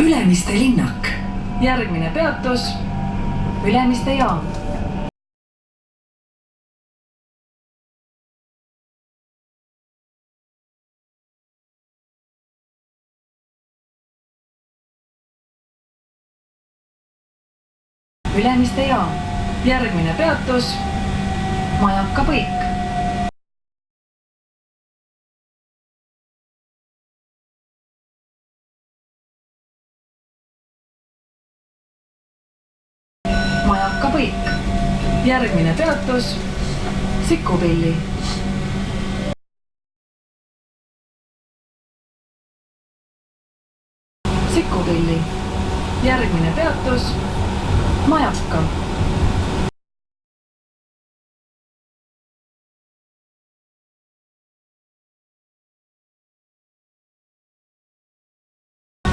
Ülemiste linnak. järgmine peatus Ülemiste jaam. Ülemiste jaam. järgmine peatus Majaka põik. Majaka põik. järgmine peatus Sikupilli. Sikupilli. järgmine peatus Majaka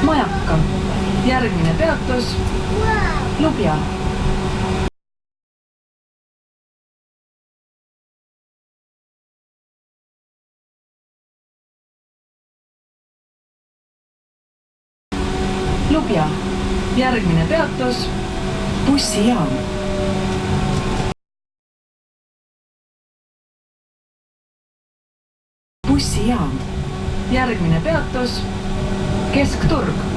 Majaka. järgmine peatus Lubja. Lubja. järgmine peatus bussijaam. bussijaam. järgmine peatus Keskturg